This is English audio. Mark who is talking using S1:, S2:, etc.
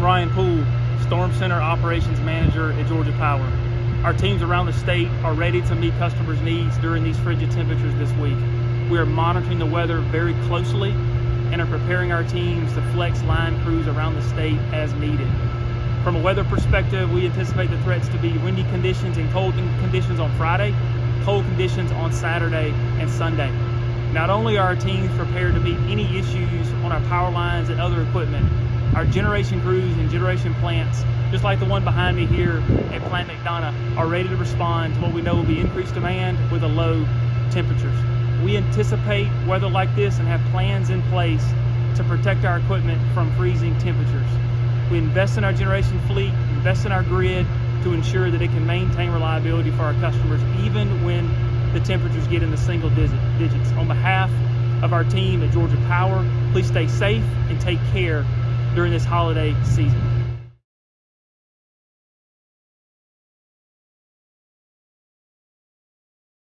S1: I'm Ryan Poole, Storm Center Operations Manager at Georgia Power. Our teams around the state are ready to meet customers' needs during these frigid temperatures this week. We are monitoring the weather very closely and are preparing our teams to flex line crews around the state as needed. From a weather perspective, we anticipate the threats to be windy conditions and cold conditions on Friday, cold conditions on Saturday and Sunday. Not only are our teams prepared to meet any issues on our power lines and other equipment, our generation crews and generation plants, just like the one behind me here at Plant McDonough, are ready to respond to what we know will be increased demand with the low temperatures. We anticipate weather like this and have plans in place to protect our equipment from freezing temperatures. We invest in our generation fleet, invest in our grid to ensure that it can maintain reliability for our customers even when the temperatures get in the single digits. On behalf of our team at Georgia Power, please stay safe and take care during this holiday season.